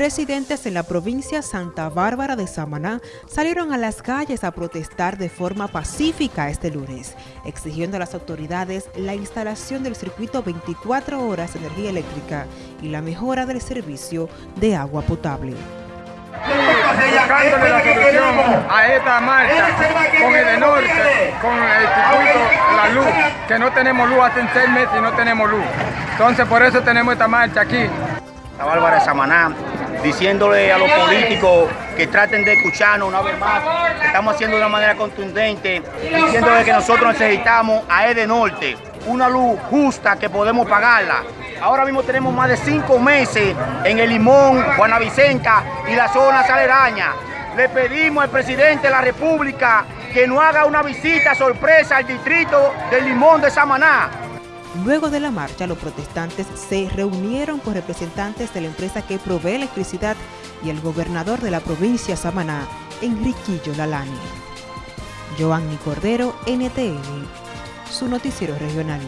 Residentes en la provincia Santa Bárbara de Samaná salieron a las calles a protestar de forma pacífica este lunes, exigiendo a las autoridades la instalación del circuito 24 horas de energía eléctrica y la mejora del servicio de agua potable. Buscándole la solución a esta marcha con el norte, con el circuito La Luz, que no tenemos luz hace seis meses y no tenemos luz. Entonces por eso tenemos esta marcha aquí. La Bárbara de Samaná diciéndole a los políticos que traten de escucharnos una vez más, que estamos haciendo de una manera contundente, diciéndole que nosotros necesitamos a EDE Norte, una luz justa que podemos pagarla. Ahora mismo tenemos más de cinco meses en el Limón, Vicenta y la zona aledañas. Le pedimos al presidente de la República que nos haga una visita sorpresa al distrito del Limón de Samaná Luego de la marcha, los protestantes se reunieron con representantes de la empresa que provee electricidad y el gobernador de la provincia Samaná, Enriquillo Lalani. Joanny Cordero, NTN, su noticiero regional.